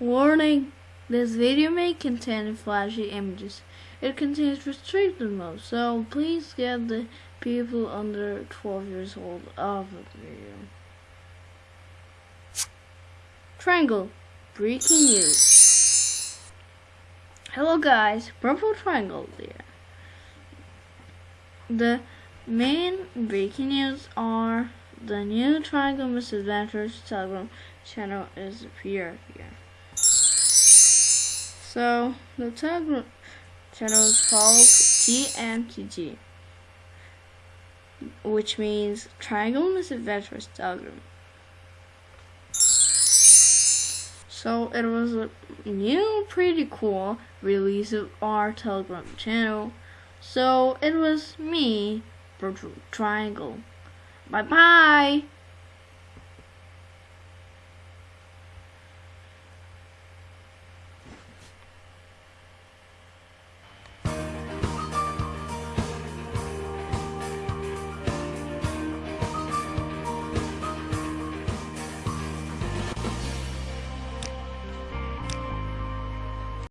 Warning! This video may contain flashy images. It contains restricted mode, so please get the people under 12 years old off of the video. Triangle. Breaking news. Hello guys, Purple Triangle here. The main breaking news are the new Triangle Misadventures Telegram channel is here here. So the Telegram channel is called TMTG, which means Triangle Misadventures Telegram. So it was a new, pretty cool release of our Telegram channel. So it was me, Virtual Triangle. Bye bye.